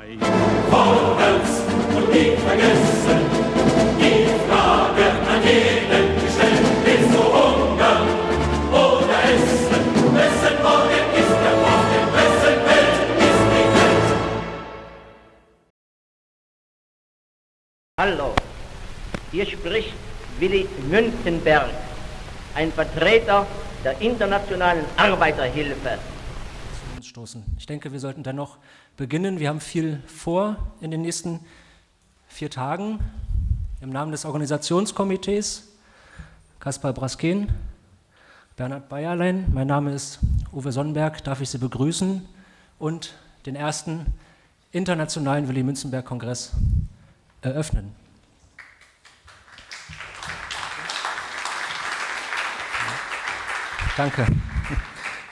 Vorwärts und nie vergessen, die Frage an jeden gestellt, willst du hungern oder essen? Wessen Morgen ist der Morgen, wessen Welt ist die Welt? Hallo, hier spricht Willi Münzenberg, ein Vertreter der internationalen Arbeiterhilfe. Ich denke, wir sollten dennoch beginnen. Wir haben viel vor in den nächsten vier Tagen. Im Namen des Organisationskomitees Kaspar Brasken, Bernhard Bayerlein, mein Name ist Uwe Sonnenberg, darf ich Sie begrüßen und den ersten internationalen Willy Münzenberg-Kongress eröffnen. Danke.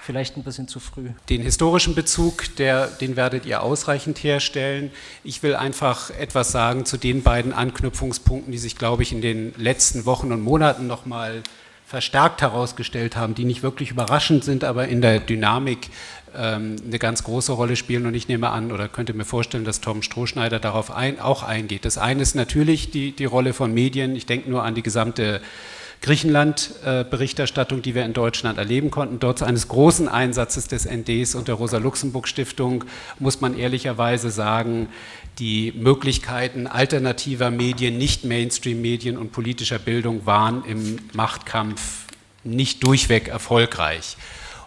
Vielleicht ein bisschen zu früh. Den historischen Bezug, der, den werdet ihr ausreichend herstellen. Ich will einfach etwas sagen zu den beiden Anknüpfungspunkten, die sich, glaube ich, in den letzten Wochen und Monaten nochmal verstärkt herausgestellt haben, die nicht wirklich überraschend sind, aber in der Dynamik ähm, eine ganz große Rolle spielen. Und ich nehme an oder könnte mir vorstellen, dass Tom Strohschneider darauf ein, auch eingeht. Das eine ist natürlich die, die Rolle von Medien. Ich denke nur an die gesamte Griechenland-Berichterstattung, die wir in Deutschland erleben konnten. Dort eines großen Einsatzes des NDs und der Rosa-Luxemburg-Stiftung muss man ehrlicherweise sagen, die Möglichkeiten alternativer Medien, nicht Mainstream-Medien und politischer Bildung waren im Machtkampf nicht durchweg erfolgreich.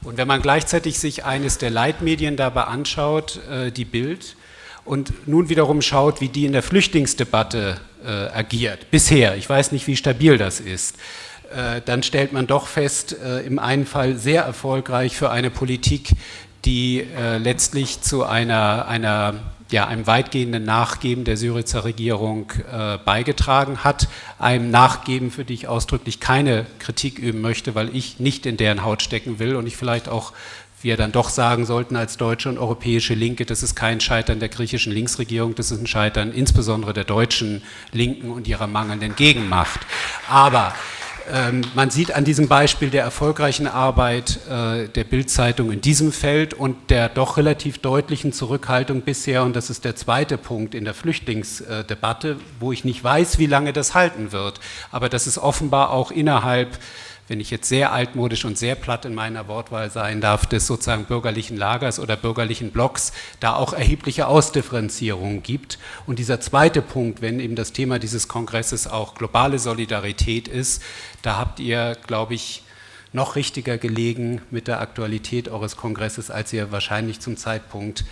Und wenn man gleichzeitig sich eines der Leitmedien dabei anschaut, äh, die Bild, und nun wiederum schaut, wie die in der Flüchtlingsdebatte äh, agiert, bisher, ich weiß nicht, wie stabil das ist, äh, dann stellt man doch fest, äh, im einen Fall sehr erfolgreich für eine Politik, die äh, letztlich zu einer, einer ja, einem weitgehenden Nachgeben der Syrizer Regierung äh, beigetragen hat. Einem Nachgeben, für die ich ausdrücklich keine Kritik üben möchte, weil ich nicht in deren Haut stecken will und ich vielleicht auch wir dann doch sagen sollten als deutsche und europäische Linke, das ist kein Scheitern der griechischen Linksregierung, das ist ein Scheitern insbesondere der deutschen Linken und ihrer mangelnden Gegenmacht. Aber ähm, man sieht an diesem Beispiel der erfolgreichen Arbeit äh, der Bildzeitung in diesem Feld und der doch relativ deutlichen Zurückhaltung bisher, und das ist der zweite Punkt in der Flüchtlingsdebatte, wo ich nicht weiß, wie lange das halten wird, aber das ist offenbar auch innerhalb wenn ich jetzt sehr altmodisch und sehr platt in meiner Wortwahl sein darf, des sozusagen bürgerlichen Lagers oder bürgerlichen Blocks, da auch erhebliche Ausdifferenzierungen gibt. Und dieser zweite Punkt, wenn eben das Thema dieses Kongresses auch globale Solidarität ist, da habt ihr, glaube ich, noch richtiger gelegen mit der Aktualität eures Kongresses, als ihr wahrscheinlich zum Zeitpunkt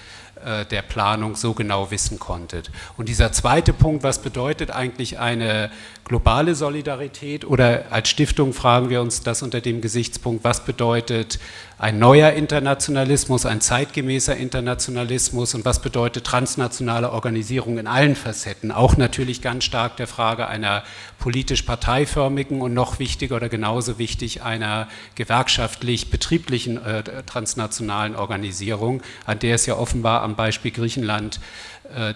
der Planung so genau wissen konntet. Und dieser zweite Punkt, was bedeutet eigentlich eine globale Solidarität oder als Stiftung fragen wir uns das unter dem Gesichtspunkt, was bedeutet ein neuer Internationalismus, ein zeitgemäßer Internationalismus. Und was bedeutet transnationale Organisierung in allen Facetten, auch natürlich ganz stark der Frage einer politisch parteiförmigen und noch wichtiger oder genauso wichtig einer gewerkschaftlich-betrieblichen äh, transnationalen Organisierung, an der es ja offenbar am Beispiel Griechenland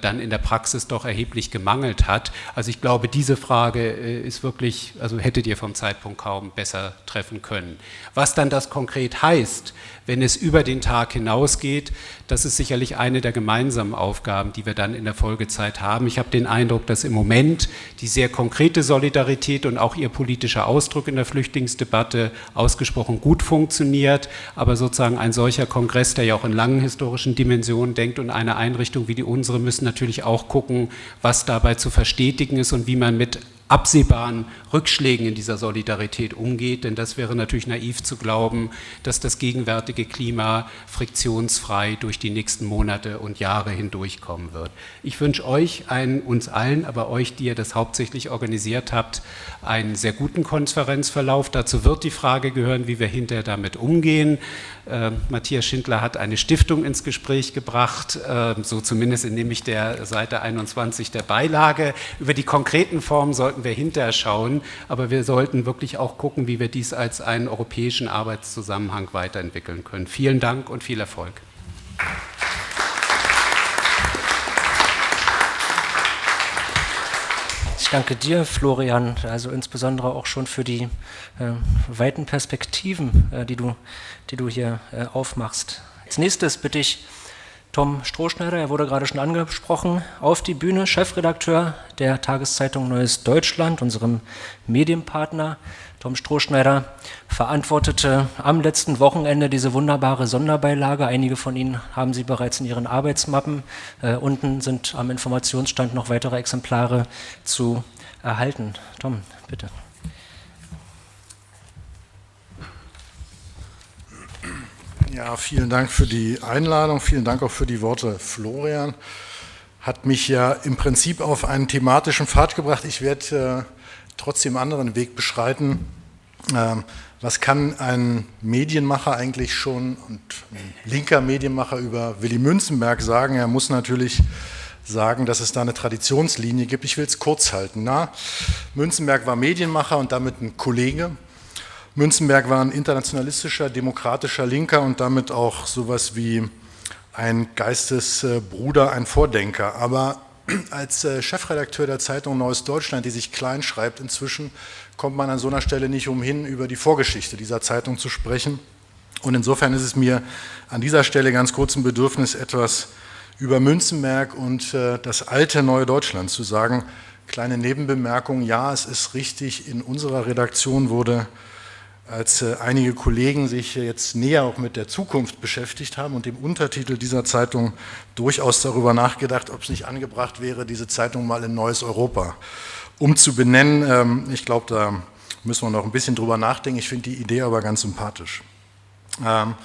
dann in der Praxis doch erheblich gemangelt hat. Also ich glaube, diese Frage äh, ist wirklich, also hättet ihr vom Zeitpunkt kaum besser treffen können. Was dann das konkret heißt, wenn es über den Tag hinausgeht, das ist sicherlich eine der gemeinsamen Aufgaben, die wir dann in der Folgezeit haben. Ich habe den Eindruck, dass im Moment die sehr konkrete Solidarität und auch ihr politischer Ausdruck in der Flüchtlingsdebatte ausgesprochen gut funktioniert, aber sozusagen ein solcher Kongress, der ja auch in langen historischen Dimensionen denkt und eine Einrichtung wie die unsere müssen natürlich auch gucken, was dabei zu verstetigen ist und wie man mit absehbaren Rückschlägen in dieser Solidarität umgeht, denn das wäre natürlich naiv zu glauben, dass das gegenwärtige Klima friktionsfrei durch die nächsten Monate und Jahre hindurchkommen wird. Ich wünsche euch, einen, uns allen, aber euch, die ihr das hauptsächlich organisiert habt, einen sehr guten Konferenzverlauf. Dazu wird die Frage gehören, wie wir hinterher damit umgehen. Äh, Matthias Schindler hat eine Stiftung ins Gespräch gebracht, äh, so zumindest entnehme ich der Seite 21 der Beilage. Über die konkreten Formen sollten wir hinterher schauen, aber wir sollten wirklich auch gucken, wie wir dies als einen europäischen Arbeitszusammenhang weiterentwickeln können. Vielen Dank und viel Erfolg. Danke dir, Florian, also insbesondere auch schon für die äh, weiten Perspektiven, äh, die, du, die du hier äh, aufmachst. Als nächstes bitte ich Tom Strohschneider, er wurde gerade schon angesprochen, auf die Bühne, Chefredakteur der Tageszeitung Neues Deutschland, unserem Medienpartner. Tom Strohschneider verantwortete am letzten Wochenende diese wunderbare Sonderbeilage. Einige von Ihnen haben sie bereits in Ihren Arbeitsmappen. Äh, unten sind am Informationsstand noch weitere Exemplare zu erhalten. Tom, bitte. Ja, vielen Dank für die Einladung, vielen Dank auch für die Worte Florian. Hat mich ja im Prinzip auf einen thematischen Pfad gebracht. Ich werde äh, trotzdem anderen Weg beschreiten. Ähm, was kann ein Medienmacher eigentlich schon und ein linker Medienmacher über Willy Münzenberg sagen? Er muss natürlich sagen, dass es da eine Traditionslinie gibt. Ich will es kurz halten. Na, Münzenberg war Medienmacher und damit ein Kollege. Münzenberg war ein internationalistischer, demokratischer Linker und damit auch sowas wie ein Geistesbruder, ein Vordenker. Aber als äh, Chefredakteur der Zeitung Neues Deutschland, die sich klein schreibt inzwischen, kommt man an so einer Stelle nicht umhin, über die Vorgeschichte dieser Zeitung zu sprechen. Und insofern ist es mir an dieser Stelle ganz kurz ein Bedürfnis, etwas über Münzenberg und äh, das alte Neue Deutschland zu sagen. Kleine Nebenbemerkung, ja, es ist richtig, in unserer Redaktion wurde als äh, einige Kollegen sich jetzt näher auch mit der Zukunft beschäftigt haben und dem Untertitel dieser Zeitung durchaus darüber nachgedacht, ob es nicht angebracht wäre, diese Zeitung mal in Neues Europa umzubenennen. Ähm, ich glaube, da müssen wir noch ein bisschen drüber nachdenken. Ich finde die Idee aber ganz sympathisch. Ähm,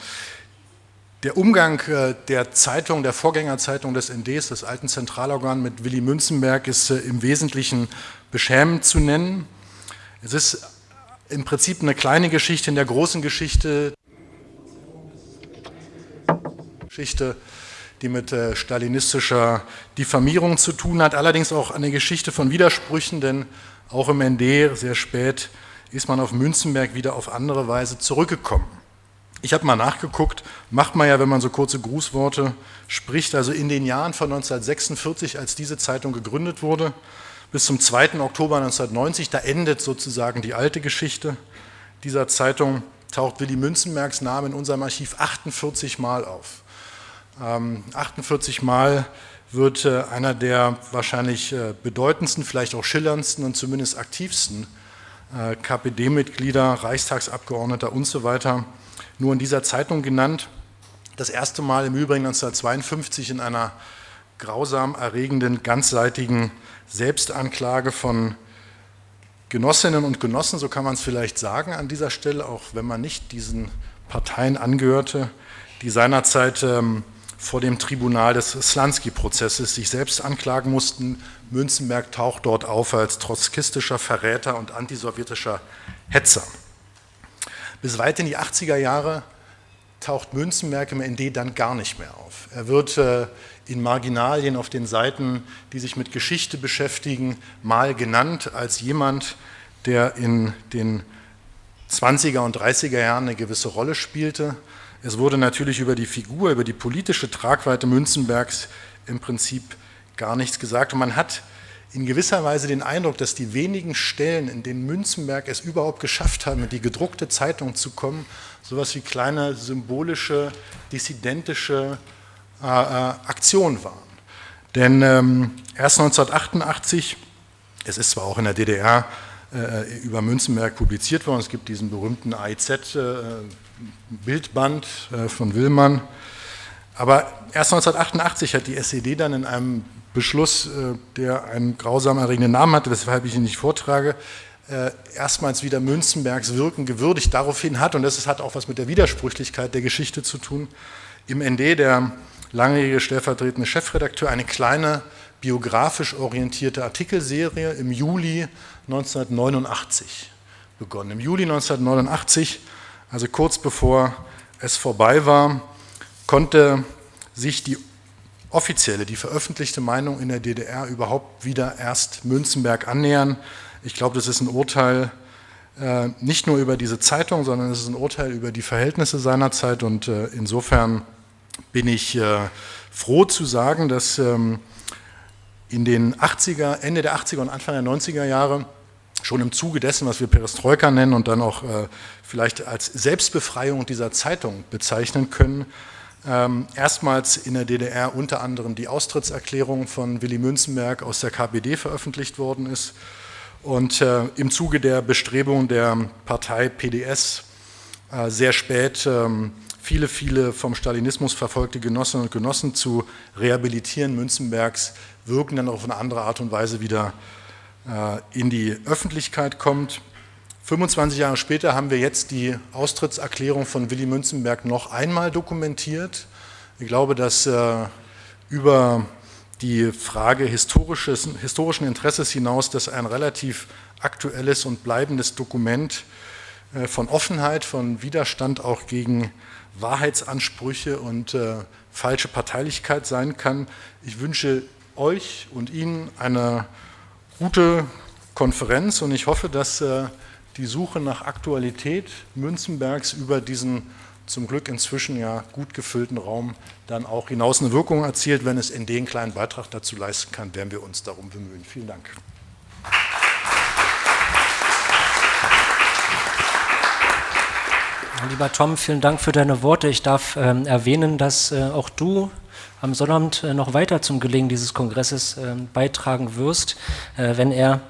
der Umgang äh, der Zeitung, der Vorgängerzeitung des NDs, des alten Zentralorgan mit Willy Münzenberg, ist äh, im Wesentlichen beschämend zu nennen. Es ist im Prinzip eine kleine Geschichte in der großen Geschichte, Geschichte die mit äh, stalinistischer Diffamierung zu tun hat, allerdings auch eine Geschichte von Widersprüchen, denn auch im ND sehr spät ist man auf Münzenberg wieder auf andere Weise zurückgekommen. Ich habe mal nachgeguckt, macht man ja, wenn man so kurze Grußworte spricht, also in den Jahren von 1946, als diese Zeitung gegründet wurde, bis zum 2. Oktober 1990, da endet sozusagen die alte Geschichte dieser Zeitung, taucht Willy Münzenbergs Name in unserem Archiv 48 Mal auf. Ähm, 48 Mal wird äh, einer der wahrscheinlich äh, bedeutendsten, vielleicht auch schillerndsten und zumindest aktivsten äh, KPD-Mitglieder, Reichstagsabgeordneter und so weiter nur in dieser Zeitung genannt. Das erste Mal im Übrigen 1952 in einer grausam erregenden, ganzseitigen Selbstanklage von Genossinnen und Genossen, so kann man es vielleicht sagen an dieser Stelle, auch wenn man nicht diesen Parteien angehörte, die seinerzeit ähm, vor dem Tribunal des Slansky-Prozesses sich selbst anklagen mussten. Münzenberg taucht dort auf als trotzkistischer Verräter und antisowjetischer Hetzer. Bis weit in die 80er Jahre taucht Münzenberg im ND dann gar nicht mehr auf. Er wird äh, in Marginalien auf den Seiten, die sich mit Geschichte beschäftigen, mal genannt als jemand, der in den 20er und 30er Jahren eine gewisse Rolle spielte. Es wurde natürlich über die Figur, über die politische Tragweite Münzenbergs im Prinzip gar nichts gesagt. Und man hat in gewisser Weise den Eindruck, dass die wenigen Stellen, in denen Münzenberg es überhaupt geschafft haben, in die gedruckte Zeitung zu kommen, sowas wie kleine symbolische, dissidentische äh, äh, Aktionen waren. Denn ähm, erst 1988, es ist zwar auch in der DDR äh, über Münzenberg publiziert worden, es gibt diesen berühmten AIZ-Bildband äh, äh, von Willmann, aber erst 1988 hat die SED dann in einem Beschluss, äh, der einen grausam erregenden Namen hatte, weshalb ich ihn nicht vortrage, äh, erstmals wieder Münzenbergs Wirken gewürdigt. Daraufhin hat, und das hat auch was mit der Widersprüchlichkeit der Geschichte zu tun, im ND der langjährige stellvertretende Chefredakteur eine kleine biografisch orientierte Artikelserie im Juli 1989 begonnen. Im Juli 1989, also kurz bevor es vorbei war, konnte sich die offizielle, die veröffentlichte Meinung in der DDR überhaupt wieder erst Münzenberg annähern. Ich glaube, das ist ein Urteil äh, nicht nur über diese Zeitung, sondern es ist ein Urteil über die Verhältnisse seiner Zeit und äh, insofern bin ich äh, froh zu sagen, dass ähm, in den 80er, Ende der 80er und Anfang der 90er Jahre schon im Zuge dessen, was wir Perestroika nennen und dann auch äh, vielleicht als Selbstbefreiung dieser Zeitung bezeichnen können, erstmals in der DDR unter anderem die Austrittserklärung von Willy Münzenberg aus der KPD veröffentlicht worden ist und äh, im Zuge der Bestrebungen der Partei PDS äh, sehr spät ähm, viele, viele vom Stalinismus verfolgte Genossinnen und Genossen zu rehabilitieren Münzenbergs wirken dann auf eine andere Art und Weise wieder äh, in die Öffentlichkeit kommt. 25 Jahre später haben wir jetzt die Austrittserklärung von Willy Münzenberg noch einmal dokumentiert. Ich glaube, dass äh, über die Frage historischen Interesses hinaus, dass ein relativ aktuelles und bleibendes Dokument äh, von Offenheit, von Widerstand auch gegen Wahrheitsansprüche und äh, falsche Parteilichkeit sein kann. Ich wünsche euch und Ihnen eine gute Konferenz und ich hoffe, dass äh, die Suche nach Aktualität Münzenbergs über diesen zum Glück inzwischen ja gut gefüllten Raum dann auch hinaus eine Wirkung erzielt. Wenn es in den kleinen Beitrag dazu leisten kann, werden wir uns darum bemühen. Vielen Dank. Lieber Tom, vielen Dank für deine Worte. Ich darf ähm, erwähnen, dass äh, auch du am Sonnabend äh, noch weiter zum Gelingen dieses Kongresses äh, beitragen wirst, äh, wenn er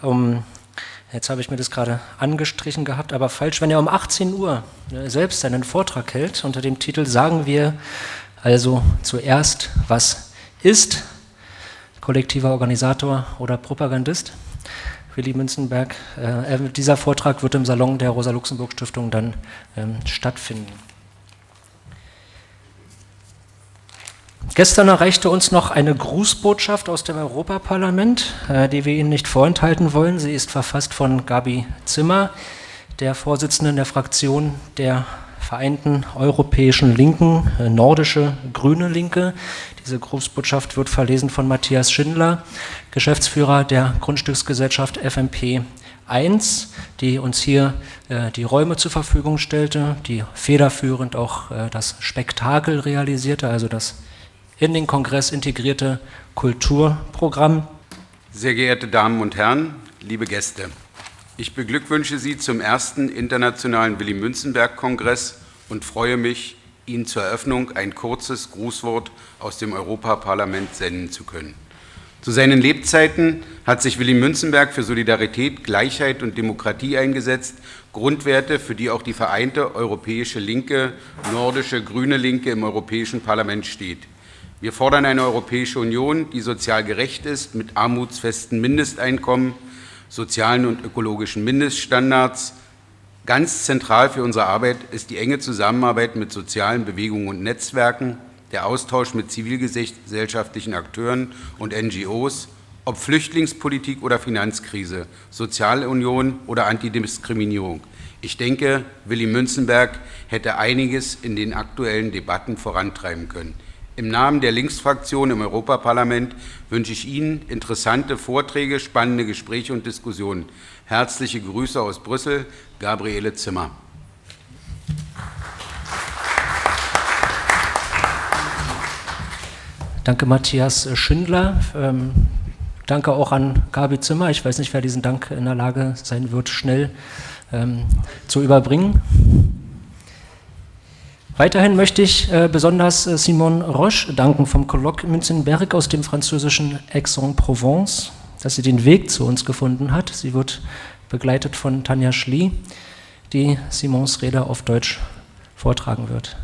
um, jetzt habe ich mir das gerade angestrichen gehabt, aber falsch, wenn er um 18 Uhr äh, selbst einen Vortrag hält unter dem Titel Sagen wir also zuerst, was ist kollektiver Organisator oder Propagandist. Willy Münzenberg. Äh, dieser Vortrag wird im Salon der Rosa-Luxemburg-Stiftung dann ähm, stattfinden. Gestern erreichte uns noch eine Grußbotschaft aus dem Europaparlament, äh, die wir Ihnen nicht vorenthalten wollen. Sie ist verfasst von Gabi Zimmer, der Vorsitzenden der Fraktion der Vereinten Europäischen Linken, äh, nordische Grüne Linke. Diese Grußbotschaft wird verlesen von Matthias Schindler, Geschäftsführer der Grundstücksgesellschaft FMP 1, die uns hier äh, die Räume zur Verfügung stellte, die federführend auch das Spektakel realisierte, also das in den Kongress integrierte Kulturprogramm. Sehr geehrte Damen und Herren, liebe Gäste, ich beglückwünsche Sie zum ersten Internationalen Willy-Münzenberg-Kongress und freue mich, Ihnen zur Eröffnung ein kurzes Grußwort aus dem Europaparlament senden zu können. Zu seinen Lebzeiten hat sich Willy Münzenberg für Solidarität, Gleichheit und Demokratie eingesetzt, Grundwerte, für die auch die vereinte europäische Linke, nordische grüne Linke im Europäischen Parlament steht. Wir fordern eine Europäische Union, die sozial gerecht ist, mit armutsfesten Mindesteinkommen, sozialen und ökologischen Mindeststandards, Ganz zentral für unsere Arbeit ist die enge Zusammenarbeit mit sozialen Bewegungen und Netzwerken, der Austausch mit zivilgesellschaftlichen Akteuren und NGOs, ob Flüchtlingspolitik oder Finanzkrise, Sozialunion oder Antidiskriminierung. Ich denke, Willy Münzenberg hätte einiges in den aktuellen Debatten vorantreiben können. Im Namen der Linksfraktion im Europaparlament wünsche ich Ihnen interessante Vorträge, spannende Gespräche und Diskussionen. Herzliche Grüße aus Brüssel, Gabriele Zimmer. Danke, Matthias Schindler. Ähm, danke auch an Gabi Zimmer. Ich weiß nicht, wer diesen Dank in der Lage sein wird, schnell ähm, zu überbringen. Weiterhin möchte ich äh, besonders äh, Simon Roche danken vom Colloque Münzenberg aus dem französischen Aix-en-Provence dass sie den Weg zu uns gefunden hat. Sie wird begleitet von Tanja Schlie, die Simons Rede auf Deutsch vortragen wird.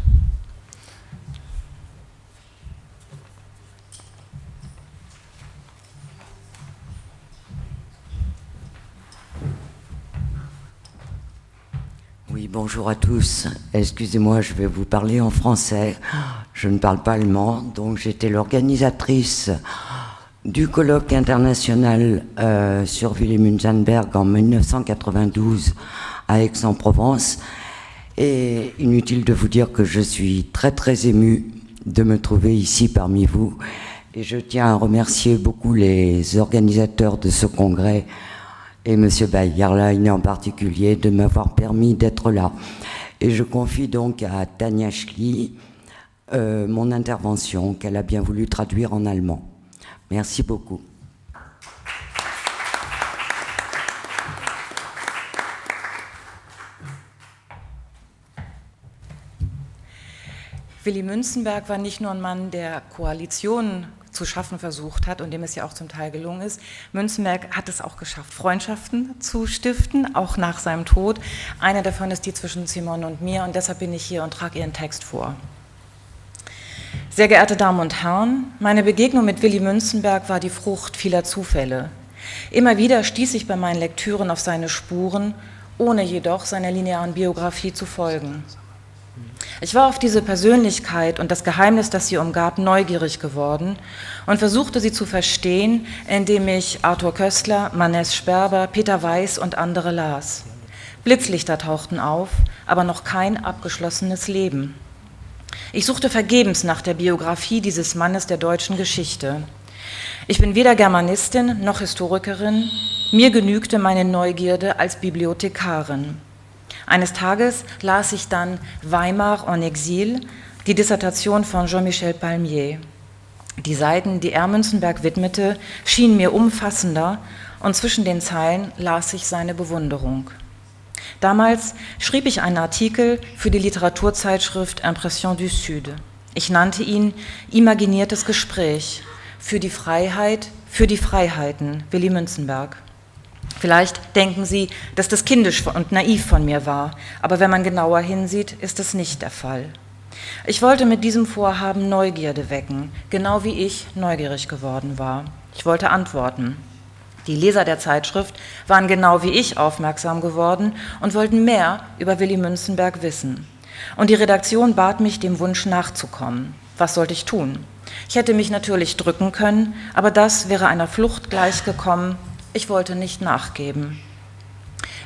Bonjour à tous. Excusez-moi, je vais vous parler en français. Je ne parle pas allemand, donc j'étais l'organisatrice du colloque international euh, sur Willy-Münzenberg en 1992 à Aix-en-Provence. Et inutile de vous dire que je suis très très ému de me trouver ici parmi vous. Et je tiens à remercier beaucoup les organisateurs de ce congrès et M. Bayerlein en particulier de m'avoir permis d'être là. Et je confie donc à Tania Schli euh, mon intervention qu'elle a bien voulu traduire en allemand. Merci beaucoup. Willy Münzenberg war nicht nur ein Mann, der Koalitionen zu schaffen versucht hat und dem es ja auch zum Teil gelungen ist. Münzenberg hat es auch geschafft, Freundschaften zu stiften, auch nach seinem Tod. Eine davon ist die zwischen Simone und mir und deshalb bin ich hier und trage ihren Text vor. Sehr geehrte Damen und Herren, meine Begegnung mit Willy Münzenberg war die Frucht vieler Zufälle. Immer wieder stieß ich bei meinen Lektüren auf seine Spuren, ohne jedoch seiner linearen Biografie zu folgen. Ich war auf diese Persönlichkeit und das Geheimnis, das sie umgab, neugierig geworden und versuchte sie zu verstehen, indem ich Arthur Köstler, Manes Sperber, Peter Weiß und andere las. Blitzlichter tauchten auf, aber noch kein abgeschlossenes Leben. Ich suchte vergebens nach der Biografie dieses Mannes der deutschen Geschichte. Ich bin weder Germanistin noch Historikerin, mir genügte meine Neugierde als Bibliothekarin. Eines Tages las ich dann Weimar en Exil, die Dissertation von Jean-Michel Palmier. Die Seiten, die er Münzenberg widmete, schienen mir umfassender und zwischen den Zeilen las ich seine Bewunderung. Damals schrieb ich einen Artikel für die Literaturzeitschrift Impression du Sud. Ich nannte ihn Imaginiertes Gespräch für die Freiheit, für die Freiheiten, Willy Münzenberg. Vielleicht denken Sie, dass das kindisch und naiv von mir war, aber wenn man genauer hinsieht, ist es nicht der Fall. Ich wollte mit diesem Vorhaben Neugierde wecken, genau wie ich neugierig geworden war. Ich wollte antworten. Die Leser der Zeitschrift waren genau wie ich aufmerksam geworden und wollten mehr über Willy Münzenberg wissen. Und die Redaktion bat mich, dem Wunsch nachzukommen. Was sollte ich tun? Ich hätte mich natürlich drücken können, aber das wäre einer Flucht gleichgekommen, ich wollte nicht nachgeben.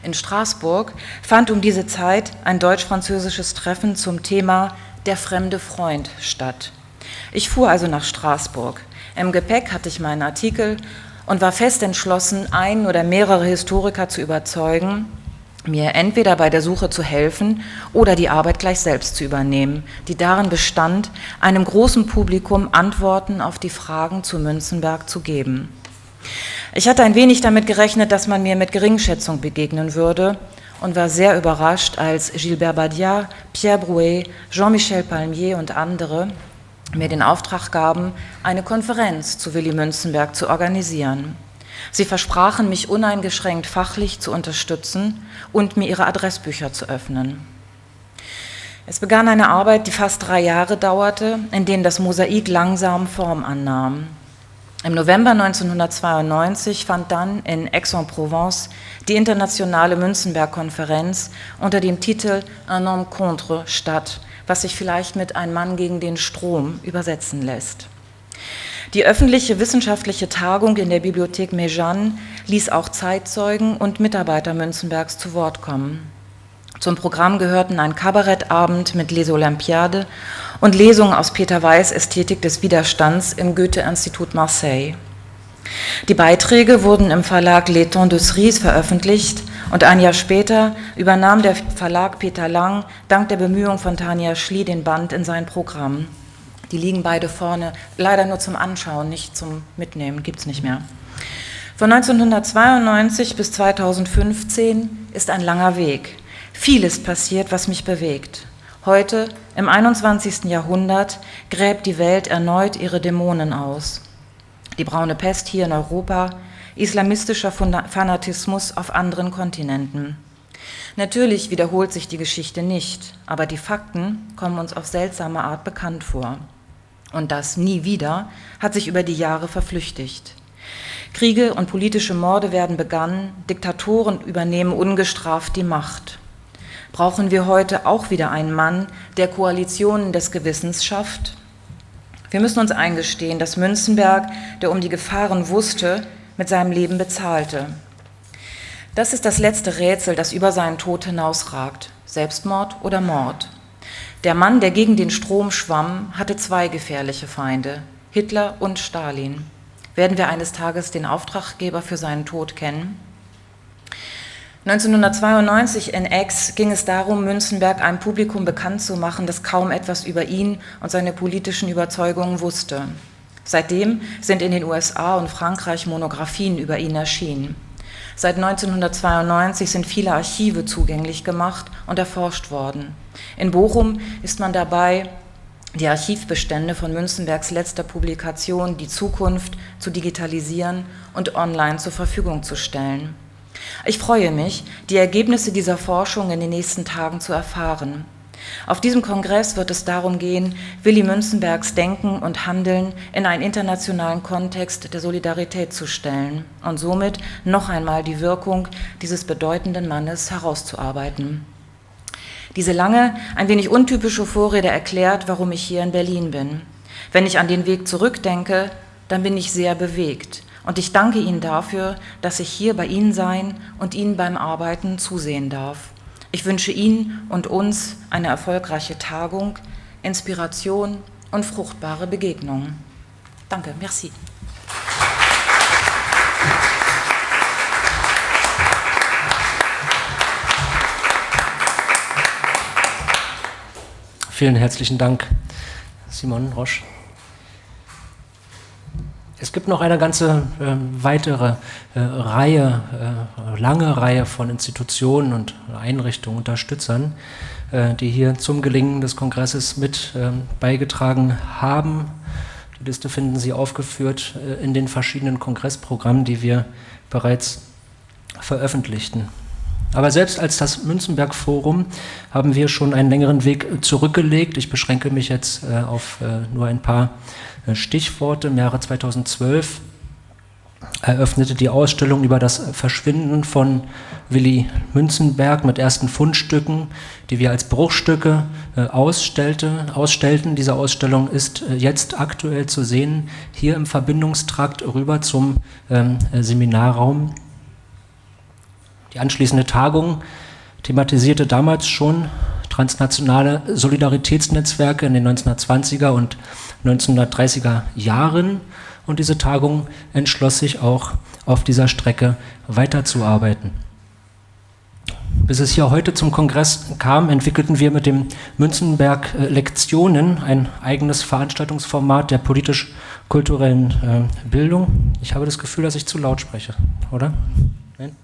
In Straßburg fand um diese Zeit ein deutsch-französisches Treffen zum Thema Der fremde Freund statt. Ich fuhr also nach Straßburg. Im Gepäck hatte ich meinen Artikel und war fest entschlossen, einen oder mehrere Historiker zu überzeugen, mir entweder bei der Suche zu helfen oder die Arbeit gleich selbst zu übernehmen, die darin bestand, einem großen Publikum Antworten auf die Fragen zu Münzenberg zu geben. Ich hatte ein wenig damit gerechnet, dass man mir mit Geringschätzung begegnen würde und war sehr überrascht, als Gilbert Badia, Pierre Brouet, Jean-Michel Palmier und andere mir den Auftrag gaben, eine Konferenz zu Willy Münzenberg zu organisieren. Sie versprachen, mich uneingeschränkt fachlich zu unterstützen und mir ihre Adressbücher zu öffnen. Es begann eine Arbeit, die fast drei Jahre dauerte, in denen das Mosaik langsam Form annahm. Im November 1992 fand dann in Aix-en-Provence die internationale Münzenberg-Konferenz unter dem Titel Un homme contre statt, was sich vielleicht mit Ein Mann gegen den Strom übersetzen lässt. Die öffentliche wissenschaftliche Tagung in der Bibliothek Méjeanne ließ auch Zeitzeugen und Mitarbeiter Münzenbergs zu Wort kommen. Zum Programm gehörten ein Kabarettabend mit Les Olympiades und Lesungen aus Peter Weiß Ästhetik des Widerstands im Goethe-Institut Marseille. Die Beiträge wurden im Verlag L'Étang de Cerise veröffentlicht und ein Jahr später übernahm der Verlag Peter Lang dank der Bemühungen von Tanja Schlie den Band in sein Programm. Die liegen beide vorne, leider nur zum Anschauen, nicht zum Mitnehmen, gibt es nicht mehr. Von 1992 bis 2015 ist ein langer Weg. Vieles passiert, was mich bewegt. Heute, im 21. Jahrhundert, gräbt die Welt erneut ihre Dämonen aus. Die braune Pest hier in Europa, islamistischer Fanatismus auf anderen Kontinenten. Natürlich wiederholt sich die Geschichte nicht, aber die Fakten kommen uns auf seltsame Art bekannt vor. Und das nie wieder hat sich über die Jahre verflüchtigt. Kriege und politische Morde werden begangen, Diktatoren übernehmen ungestraft die Macht brauchen wir heute auch wieder einen Mann, der Koalitionen des Gewissens schafft? Wir müssen uns eingestehen, dass Münzenberg, der um die Gefahren wusste, mit seinem Leben bezahlte. Das ist das letzte Rätsel, das über seinen Tod hinausragt. Selbstmord oder Mord? Der Mann, der gegen den Strom schwamm, hatte zwei gefährliche Feinde, Hitler und Stalin. Werden wir eines Tages den Auftraggeber für seinen Tod kennen? 1992 in Aix ging es darum, Münzenberg einem Publikum bekannt zu machen, das kaum etwas über ihn und seine politischen Überzeugungen wusste. Seitdem sind in den USA und Frankreich Monographien über ihn erschienen. Seit 1992 sind viele Archive zugänglich gemacht und erforscht worden. In Bochum ist man dabei, die Archivbestände von Münzenbergs letzter Publikation Die Zukunft zu digitalisieren und online zur Verfügung zu stellen. Ich freue mich, die Ergebnisse dieser Forschung in den nächsten Tagen zu erfahren. Auf diesem Kongress wird es darum gehen, Willy Münzenbergs Denken und Handeln in einen internationalen Kontext der Solidarität zu stellen und somit noch einmal die Wirkung dieses bedeutenden Mannes herauszuarbeiten. Diese lange, ein wenig untypische Vorrede erklärt, warum ich hier in Berlin bin. Wenn ich an den Weg zurückdenke, dann bin ich sehr bewegt. Und ich danke Ihnen dafür, dass ich hier bei Ihnen sein und Ihnen beim Arbeiten zusehen darf. Ich wünsche Ihnen und uns eine erfolgreiche Tagung, Inspiration und fruchtbare Begegnungen. Danke, merci. Vielen herzlichen Dank, Simon Roche. Es gibt noch eine ganze äh, weitere äh, Reihe, äh, lange Reihe von Institutionen und Einrichtungen, Unterstützern, äh, die hier zum Gelingen des Kongresses mit ähm, beigetragen haben. Die Liste finden Sie aufgeführt äh, in den verschiedenen Kongressprogrammen, die wir bereits veröffentlichten. Aber selbst als das Münzenberg Forum haben wir schon einen längeren Weg zurückgelegt. Ich beschränke mich jetzt äh, auf äh, nur ein paar äh, Stichworte. Im Jahre 2012 eröffnete die Ausstellung über das Verschwinden von Willy Münzenberg mit ersten Fundstücken, die wir als Bruchstücke ausstellte, ausstellten. Diese Ausstellung ist jetzt aktuell zu sehen, hier im Verbindungstrakt rüber zum ähm, Seminarraum die anschließende Tagung thematisierte damals schon transnationale Solidaritätsnetzwerke in den 1920er und 1930er Jahren und diese Tagung entschloss sich auch auf dieser Strecke weiterzuarbeiten. Bis es hier heute zum Kongress kam, entwickelten wir mit dem Münzenberg äh, Lektionen ein eigenes Veranstaltungsformat der politisch-kulturellen äh, Bildung. Ich habe das Gefühl, dass ich zu laut spreche, oder? Nein?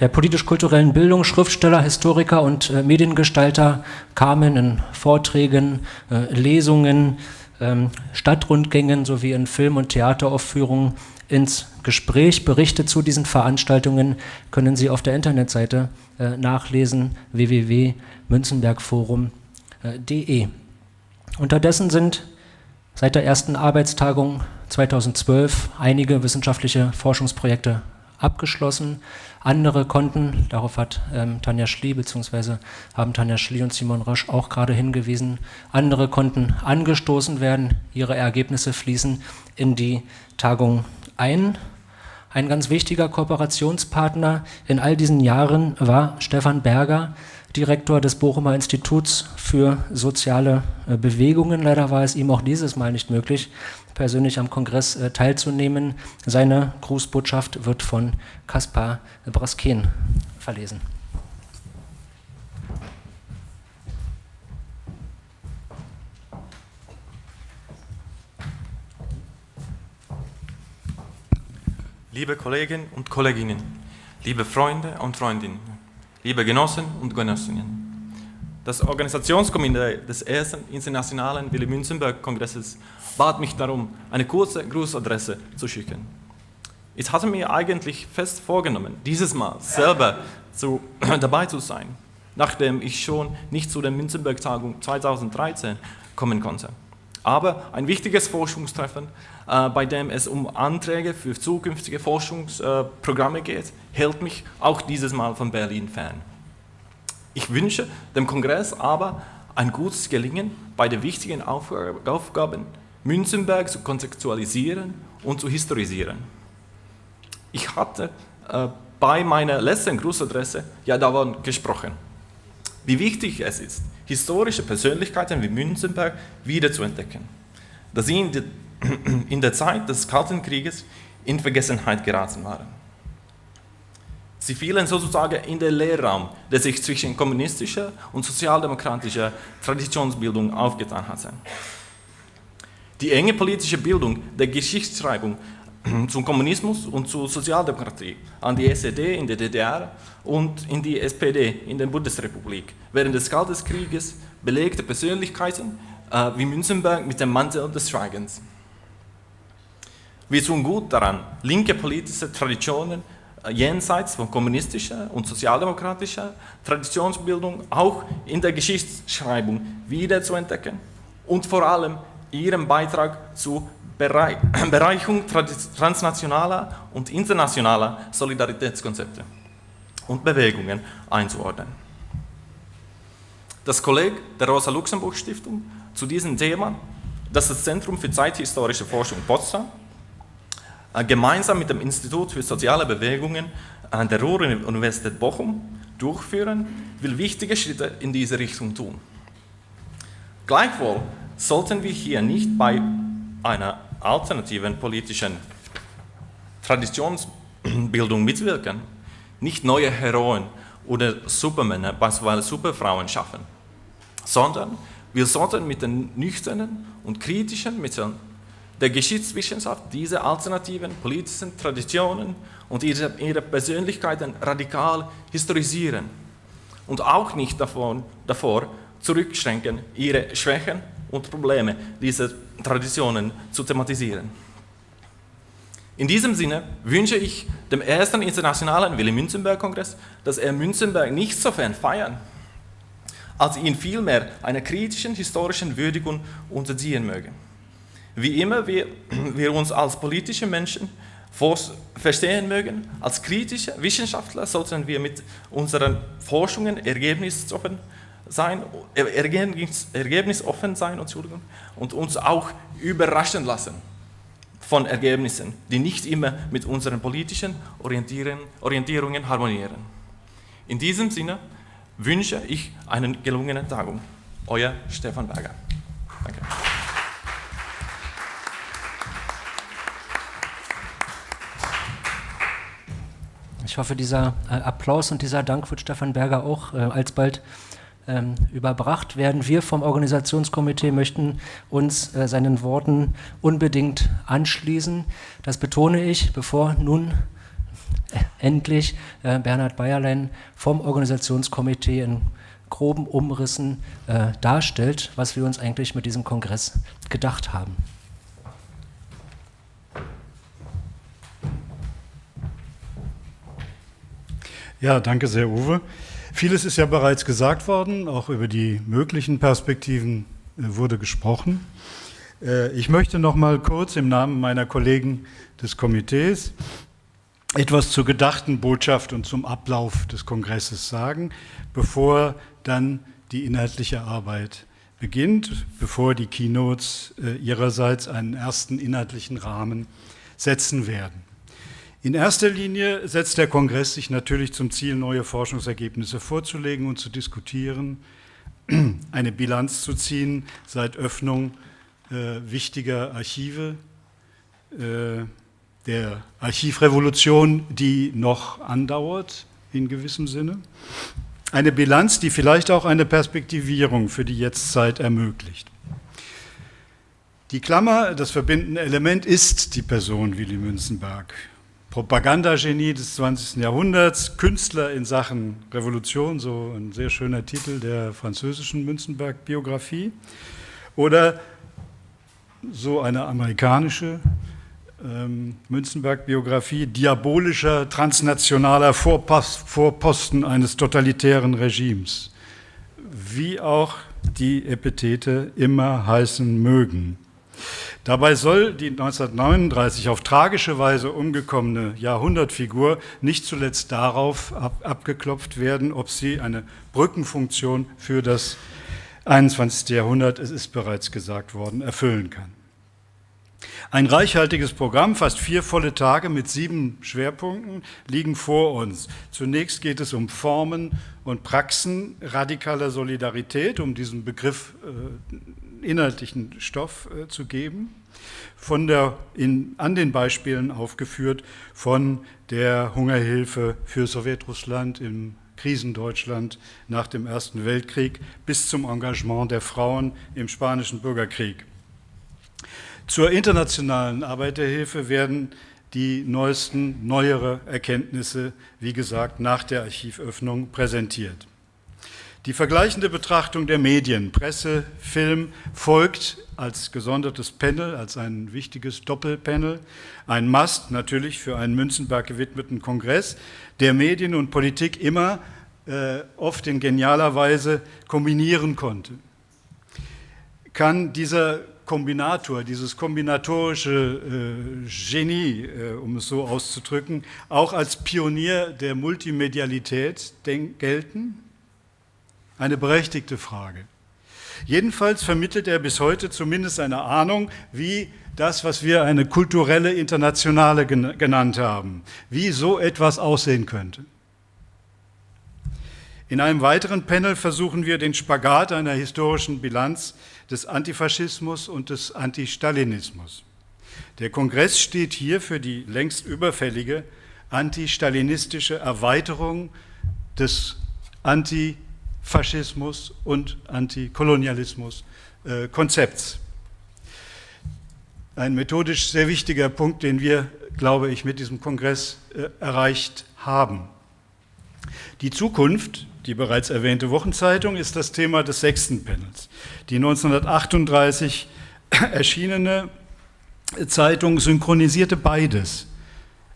Der politisch-kulturellen Bildung, Schriftsteller, Historiker und äh, Mediengestalter kamen in Vorträgen, äh, Lesungen, ähm, Stadtrundgängen sowie in Film- und Theateraufführungen ins Gespräch. Berichte zu diesen Veranstaltungen können Sie auf der Internetseite äh, nachlesen www.münzenbergforum.de. Unterdessen sind seit der ersten Arbeitstagung 2012 einige wissenschaftliche Forschungsprojekte abgeschlossen. Andere konnten, darauf hat ähm, Tanja Schlie bzw. haben Tanja Schlie und Simon Rösch auch gerade hingewiesen, andere konnten angestoßen werden, ihre Ergebnisse fließen in die Tagung ein. Ein ganz wichtiger Kooperationspartner in all diesen Jahren war Stefan Berger, Direktor des Bochumer Instituts für soziale äh, Bewegungen. Leider war es ihm auch dieses Mal nicht möglich, persönlich am Kongress äh, teilzunehmen. Seine Grußbotschaft wird von Kaspar Brasken verlesen. Liebe Kollegen und Kolleginnen, liebe Freunde und Freundinnen, liebe Genossen und Genossinnen, das Organisationskomitee des ersten internationalen Willy Münzenberg-Kongresses bat mich darum, eine kurze Grußadresse zu schicken. Ich hatte mir eigentlich fest vorgenommen, dieses Mal selber zu, dabei zu sein, nachdem ich schon nicht zu der Münzenberg-Tagung 2013 kommen konnte. Aber ein wichtiges Forschungstreffen, äh, bei dem es um Anträge für zukünftige Forschungsprogramme äh, geht, hält mich auch dieses Mal von Berlin fern. Ich wünsche dem Kongress aber ein gutes Gelingen bei den wichtigen Aufgaben, Münzenberg zu kontextualisieren und zu historisieren. Ich hatte äh, bei meiner letzten Grußadresse ja davon gesprochen, wie wichtig es ist, historische Persönlichkeiten wie Münzenberg wiederzuentdecken, da sie in, die, in der Zeit des Kalten Krieges in Vergessenheit geraten waren. Sie fielen sozusagen in den Leerraum, der sich zwischen kommunistischer und sozialdemokratischer Traditionsbildung aufgetan hatte. Die enge politische Bildung der Geschichtsschreibung zum Kommunismus und zur Sozialdemokratie an die SED in der DDR und in die SPD in der Bundesrepublik während des Kalten Krieges belegte Persönlichkeiten äh, wie Münzenberg mit dem Mantel des Schweigens. Wir tun gut daran, linke politische Traditionen äh, jenseits von kommunistischer und sozialdemokratischer Traditionsbildung auch in der Geschichtsschreibung wiederzuentdecken und vor allem ihren Beitrag zur Bereichung transnationaler und internationaler Solidaritätskonzepte und Bewegungen einzuordnen. Das Kolleg der Rosa-Luxemburg-Stiftung zu diesem Thema, das das Zentrum für zeithistorische Forschung Potsdam, äh, gemeinsam mit dem Institut für soziale Bewegungen an der Ruhr-Universität Bochum durchführen, will wichtige Schritte in diese Richtung tun. Gleichwohl sollten wir hier nicht bei einer alternativen politischen Traditionsbildung mitwirken, nicht neue Heroen oder Supermänner, beispielsweise Superfrauen schaffen, sondern wir sollten mit den nüchternen und kritischen Mitteln der Geschichtswissenschaft diese alternativen politischen Traditionen und ihre, ihre Persönlichkeiten radikal historisieren und auch nicht davon, davor zurückschränken, ihre Schwächen und Probleme dieser Traditionen zu thematisieren. In diesem Sinne wünsche ich dem ersten internationalen Willy-Münzenberg-Kongress, dass er Münzenberg nicht sofern feiern, als ihn vielmehr einer kritischen historischen Würdigung unterziehen möge. Wie immer wir, wir uns als politische Menschen verstehen mögen, als kritische Wissenschaftler sollten wir mit unseren Forschungen ergebnisoffen sein, ergebnis, ergebnisoffen sein Entschuldigung, und uns auch überraschen lassen von Ergebnissen, die nicht immer mit unseren politischen Orientierungen harmonieren. In diesem Sinne wünsche ich einen gelungenen Tagung. Euer Stefan Berger. Danke. Ich hoffe, dieser äh, Applaus und dieser Dank wird Stefan Berger auch äh, alsbald ähm, überbracht werden. Wir vom Organisationskomitee möchten uns äh, seinen Worten unbedingt anschließen. Das betone ich, bevor nun äh, endlich äh, Bernhard Bayerlein vom Organisationskomitee in groben Umrissen äh, darstellt, was wir uns eigentlich mit diesem Kongress gedacht haben. Ja, danke sehr, Uwe. Vieles ist ja bereits gesagt worden, auch über die möglichen Perspektiven äh, wurde gesprochen. Äh, ich möchte noch mal kurz im Namen meiner Kollegen des Komitees etwas zur gedachten Botschaft und zum Ablauf des Kongresses sagen, bevor dann die inhaltliche Arbeit beginnt, bevor die Keynotes äh, ihrerseits einen ersten inhaltlichen Rahmen setzen werden. In erster Linie setzt der Kongress sich natürlich zum Ziel, neue Forschungsergebnisse vorzulegen und zu diskutieren, eine Bilanz zu ziehen seit Öffnung äh, wichtiger Archive, äh, der Archivrevolution, die noch andauert in gewissem Sinne. Eine Bilanz, die vielleicht auch eine Perspektivierung für die Jetztzeit ermöglicht. Die Klammer, das verbindende Element ist die Person Willy Münzenberg. Propagandagenie des 20. Jahrhunderts, Künstler in Sachen Revolution, so ein sehr schöner Titel der französischen Münzenberg-Biografie, oder so eine amerikanische ähm, Münzenberg-Biografie, diabolischer transnationaler Vorpost, Vorposten eines totalitären Regimes, wie auch die Epithete immer heißen mögen. Dabei soll die 1939 auf tragische Weise umgekommene Jahrhundertfigur nicht zuletzt darauf ab, abgeklopft werden, ob sie eine Brückenfunktion für das 21. Jahrhundert, es ist bereits gesagt worden, erfüllen kann. Ein reichhaltiges Programm, fast vier volle Tage mit sieben Schwerpunkten liegen vor uns. Zunächst geht es um Formen und Praxen radikaler Solidarität, um diesen Begriff äh, inhaltlichen Stoff äh, zu geben, von der, in, an den Beispielen aufgeführt von der Hungerhilfe für Sowjetrussland im Krisendeutschland nach dem Ersten Weltkrieg bis zum Engagement der Frauen im Spanischen Bürgerkrieg. Zur internationalen Arbeiterhilfe werden die neuesten, neuere Erkenntnisse, wie gesagt, nach der Archivöffnung präsentiert. Die vergleichende Betrachtung der Medien, Presse, Film folgt als gesondertes Panel, als ein wichtiges Doppelpanel, ein Must natürlich für einen Münzenberg gewidmeten Kongress, der Medien und Politik immer äh, oft in genialer Weise kombinieren konnte. Kann dieser Kombinator, dieses kombinatorische äh, Genie, äh, um es so auszudrücken, auch als Pionier der Multimedialität gelten? Eine berechtigte Frage. Jedenfalls vermittelt er bis heute zumindest eine Ahnung, wie das, was wir eine kulturelle Internationale genannt haben, wie so etwas aussehen könnte. In einem weiteren Panel versuchen wir den Spagat einer historischen Bilanz des Antifaschismus und des Antistalinismus. Der Kongress steht hier für die längst überfällige antistalinistische Erweiterung des Antifaschismus Faschismus und Antikolonialismus äh, Konzepts. Ein methodisch sehr wichtiger Punkt, den wir, glaube ich, mit diesem Kongress äh, erreicht haben. Die Zukunft, die bereits erwähnte Wochenzeitung, ist das Thema des sechsten Panels. Die 1938 erschienene Zeitung synchronisierte beides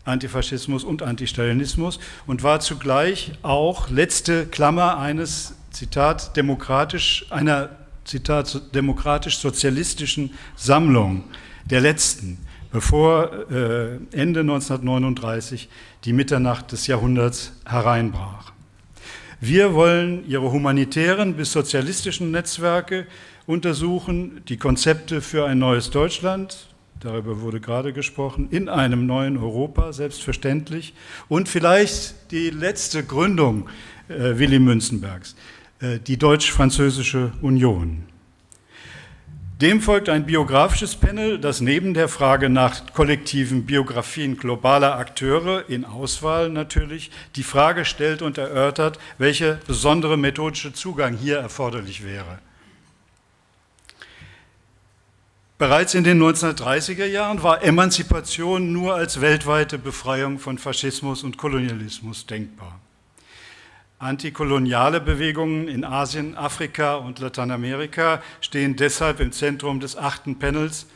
Antifaschismus und Antistalinismus und war zugleich auch letzte Klammer eines Zitat demokratisch einer Zitat demokratisch-sozialistischen Sammlung der letzten, bevor äh, Ende 1939 die Mitternacht des Jahrhunderts hereinbrach. Wir wollen ihre humanitären bis sozialistischen Netzwerke untersuchen, die Konzepte für ein neues Deutschland, darüber wurde gerade gesprochen, in einem neuen Europa, selbstverständlich, und vielleicht die letzte Gründung äh, Willy Münzenbergs, äh, die Deutsch-Französische Union. Dem folgt ein biografisches Panel, das neben der Frage nach kollektiven Biografien globaler Akteure in Auswahl natürlich die Frage stellt und erörtert, welcher besondere methodische Zugang hier erforderlich wäre. Bereits in den 1930er Jahren war Emanzipation nur als weltweite Befreiung von Faschismus und Kolonialismus denkbar. Antikoloniale Bewegungen in Asien, Afrika und Lateinamerika stehen deshalb im Zentrum des achten Panels,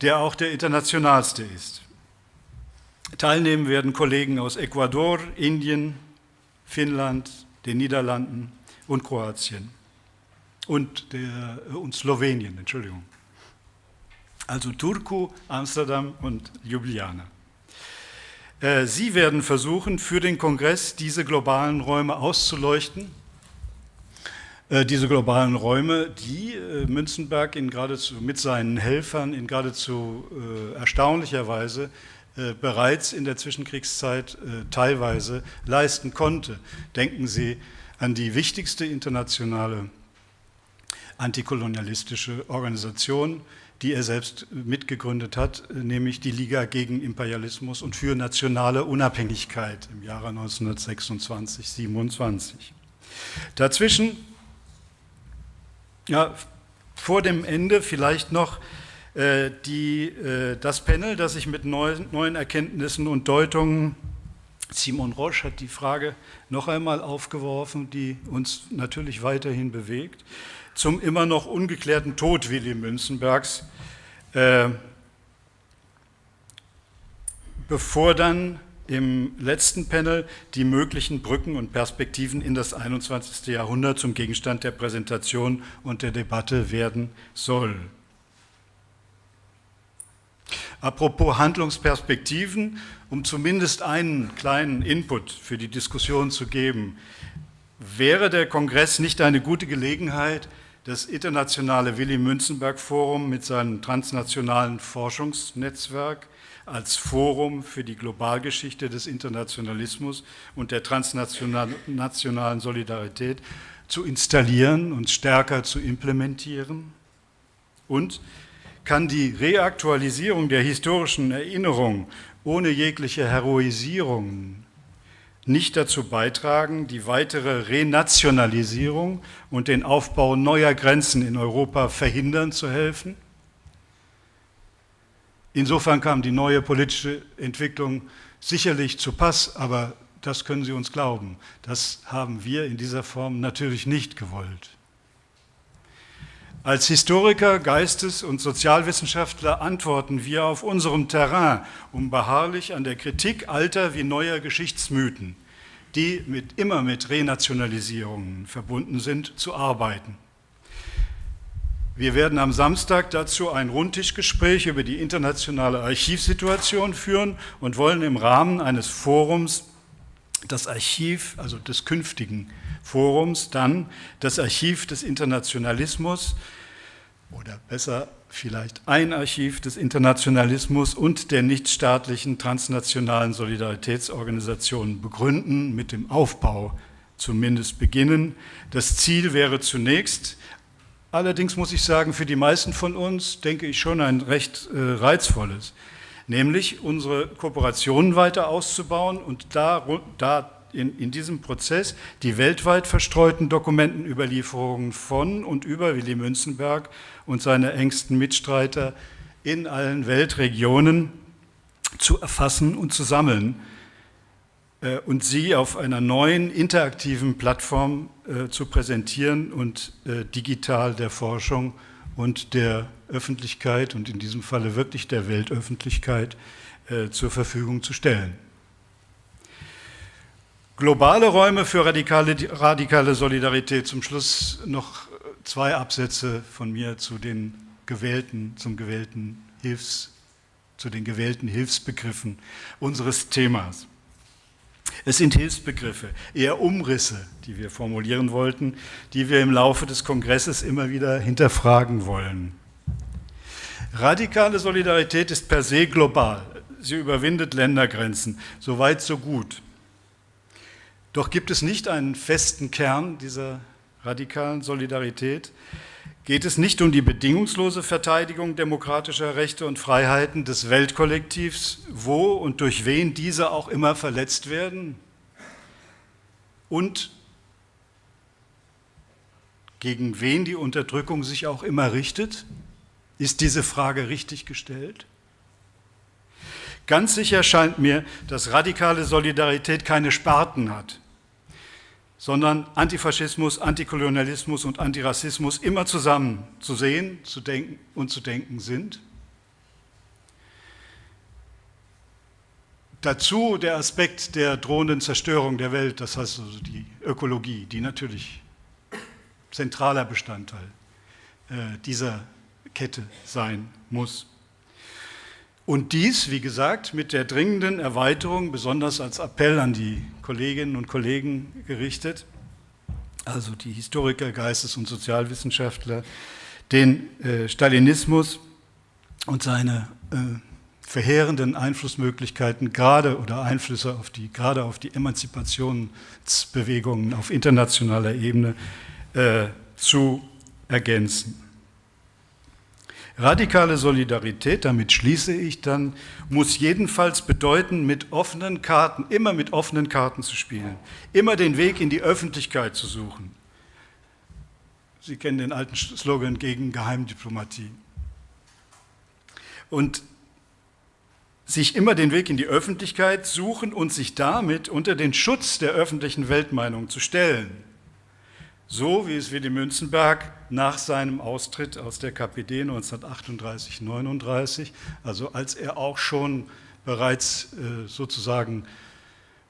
der auch der internationalste ist. Teilnehmen werden Kollegen aus Ecuador, Indien, Finnland, den Niederlanden und Kroatien und, der, und Slowenien, Entschuldigung. Also Turku, Amsterdam und Ljubljana. Äh, Sie werden versuchen, für den Kongress diese globalen Räume auszuleuchten. Äh, diese globalen Räume, die äh, Münzenberg in geradezu, mit seinen Helfern in geradezu erstaunlicher Weise bereits in der Zwischenkriegszeit teilweise leisten konnte. Denken Sie an die wichtigste internationale antikolonialistische Organisation, die er selbst mitgegründet hat, nämlich die Liga gegen Imperialismus und für nationale Unabhängigkeit im Jahre 1926, 27. Dazwischen, ja, vor dem Ende vielleicht noch äh, die, äh, das Panel, das sich mit neuen, neuen Erkenntnissen und Deutungen Simon Roche hat die Frage noch einmal aufgeworfen, die uns natürlich weiterhin bewegt zum immer noch ungeklärten Tod Willy Münzenbergs, äh, bevor dann im letzten Panel die möglichen Brücken und Perspektiven in das 21. Jahrhundert zum Gegenstand der Präsentation und der Debatte werden soll. Apropos Handlungsperspektiven, um zumindest einen kleinen Input für die Diskussion zu geben, wäre der Kongress nicht eine gute Gelegenheit, das internationale Willy Münzenberg Forum mit seinem transnationalen Forschungsnetzwerk als Forum für die Globalgeschichte des Internationalismus und der transnationalen Solidarität zu installieren und stärker zu implementieren? Und kann die Reaktualisierung der historischen Erinnerung ohne jegliche Heroisierung nicht dazu beitragen, die weitere Renationalisierung und den Aufbau neuer Grenzen in Europa verhindern zu helfen. Insofern kam die neue politische Entwicklung sicherlich zu Pass, aber das können Sie uns glauben. Das haben wir in dieser Form natürlich nicht gewollt. Als Historiker, Geistes- und Sozialwissenschaftler antworten wir auf unserem Terrain, um beharrlich an der Kritik alter wie neuer Geschichtsmythen, die mit, immer mit Renationalisierungen verbunden sind, zu arbeiten. Wir werden am Samstag dazu ein Rundtischgespräch über die internationale Archivsituation führen und wollen im Rahmen eines Forums das Archiv, also des künftigen Forums, dann das Archiv des Internationalismus oder besser vielleicht ein Archiv des Internationalismus und der nichtstaatlichen transnationalen Solidaritätsorganisationen begründen, mit dem Aufbau zumindest beginnen. Das Ziel wäre zunächst, allerdings muss ich sagen, für die meisten von uns, denke ich, schon ein recht äh, reizvolles, nämlich unsere Kooperationen weiter auszubauen und da, da in, in, diesem Prozess die weltweit verstreuten Dokumentenüberlieferungen von und über Willy Münzenberg und seine engsten Mitstreiter in allen Weltregionen zu erfassen und zu sammeln äh, und sie auf einer neuen interaktiven Plattform äh, zu präsentieren und äh, digital der Forschung und der Öffentlichkeit und in diesem Falle wirklich der Weltöffentlichkeit äh, zur Verfügung zu stellen. Globale Räume für radikale, radikale Solidarität. Zum Schluss noch zwei Absätze von mir zu den gewählten, zum gewählten Hilfs, zu den gewählten Hilfsbegriffen unseres Themas. Es sind Hilfsbegriffe, eher Umrisse, die wir formulieren wollten, die wir im Laufe des Kongresses immer wieder hinterfragen wollen. Radikale Solidarität ist per se global. Sie überwindet Ländergrenzen. So weit, so gut. Doch gibt es nicht einen festen Kern dieser radikalen Solidarität? Geht es nicht um die bedingungslose Verteidigung demokratischer Rechte und Freiheiten des Weltkollektivs, wo und durch wen diese auch immer verletzt werden? Und gegen wen die Unterdrückung sich auch immer richtet? Ist diese Frage richtig gestellt? Ganz sicher scheint mir, dass radikale Solidarität keine Sparten hat, sondern Antifaschismus, Antikolonialismus und Antirassismus immer zusammen zu sehen, zu denken und zu denken sind. Dazu der Aspekt der drohenden Zerstörung der Welt, das heißt also die Ökologie, die natürlich zentraler Bestandteil äh, dieser Kette sein muss. Und dies, wie gesagt, mit der dringenden Erweiterung, besonders als Appell an die Kolleginnen und Kollegen gerichtet, also die Historiker, Geistes- und Sozialwissenschaftler, den äh, Stalinismus und seine äh, verheerenden Einflussmöglichkeiten gerade oder Einflüsse auf die, gerade auf die Emanzipationsbewegungen auf internationaler Ebene äh, zu ergänzen. Radikale Solidarität, damit schließe ich dann, muss jedenfalls bedeuten, mit offenen Karten, immer mit offenen Karten zu spielen, immer den Weg in die Öffentlichkeit zu suchen. Sie kennen den alten Slogan gegen Geheimdiplomatie. Und sich immer den Weg in die Öffentlichkeit suchen und sich damit unter den Schutz der öffentlichen Weltmeinung zu stellen so wie es Willy Münzenberg nach seinem Austritt aus der KPD 1938-39, also als er auch schon bereits äh, sozusagen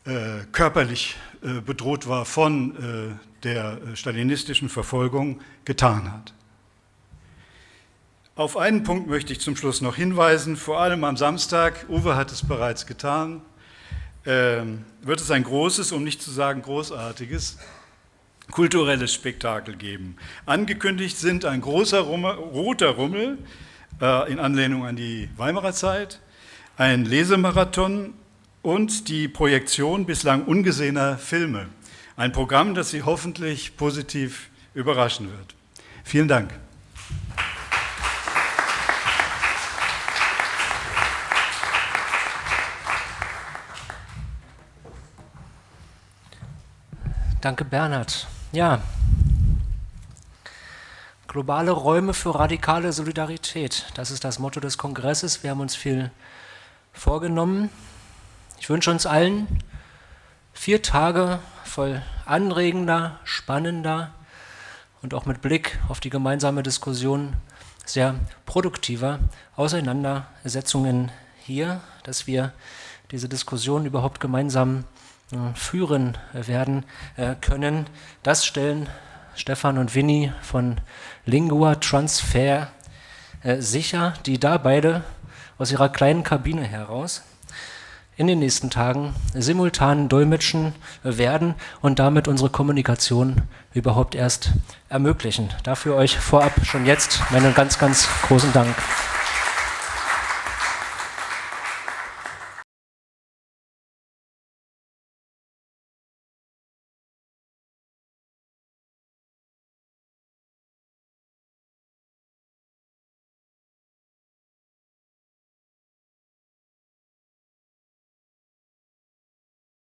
äh, körperlich äh, bedroht war von der stalinistischen Verfolgung, getan hat. Auf einen Punkt möchte ich zum Schluss noch hinweisen, vor allem am Samstag, Uwe hat es bereits getan, ähm, wird es ein großes, um nicht zu sagen großartiges, kulturelles Spektakel geben. Angekündigt sind ein großer Rummel, roter Rummel äh, in Anlehnung an die Weimarer Zeit, ein Lesemarathon und die Projektion bislang ungesehener Filme. Ein Programm, das Sie hoffentlich positiv überraschen wird. Vielen Dank. Danke, Bernhard. Ja, globale Räume für radikale Solidarität. Das ist das Motto des Kongresses. Wir haben uns viel vorgenommen. Ich wünsche uns allen Vier Tage voll anregender, spannender und auch mit Blick auf die gemeinsame Diskussion sehr produktiver Auseinandersetzungen hier, dass wir diese Diskussion überhaupt gemeinsam führen werden äh, können. Das stellen Stefan und Winnie von Lingua Transfer äh, sicher, die da beide aus ihrer kleinen Kabine heraus in den nächsten Tagen simultan dolmetschen werden und damit unsere Kommunikation überhaupt erst ermöglichen. Dafür euch vorab schon jetzt meinen ganz, ganz großen Dank.